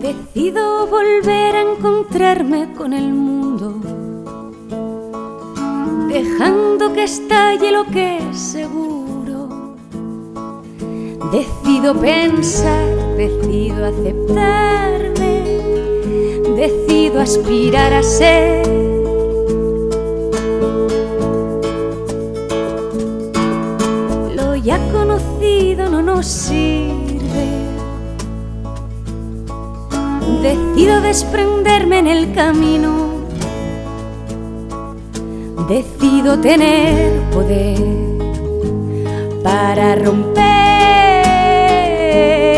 Decido volver a encontrarme con el mundo, dejando que estalle lo que es seguro. Decido pensar, decido aceptarme, decido aspirar a ser. Lo ya conocido no nos sirve Decido desprenderme en el camino. Decido tener poder para romper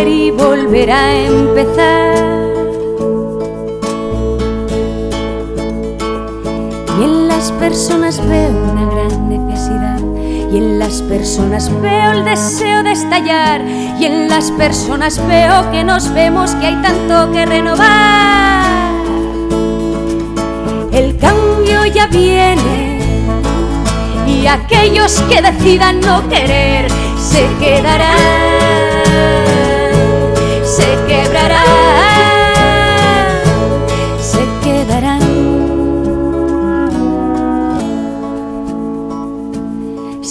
y volver a empezar. Las personas veo una gran necesidad. Y en las personas veo el deseo de estallar. Y en las personas veo que nos vemos que hay tanto que renovar. El cambio ya viene. Y aquellos que decidan no querer se quedarán, se quebrarán,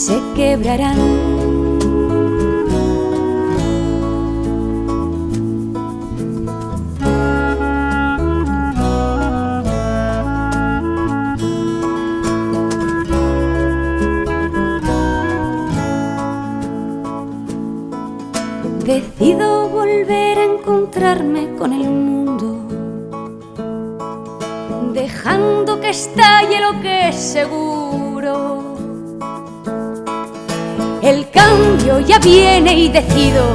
Se quebrarán. Decido volver a encontrarme con el mundo, dejando que estalle lo que es seguro. El cambio ya viene y decido,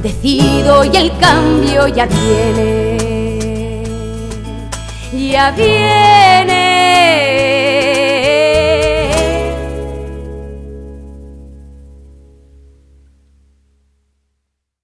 decido y el cambio ya viene, ya viene.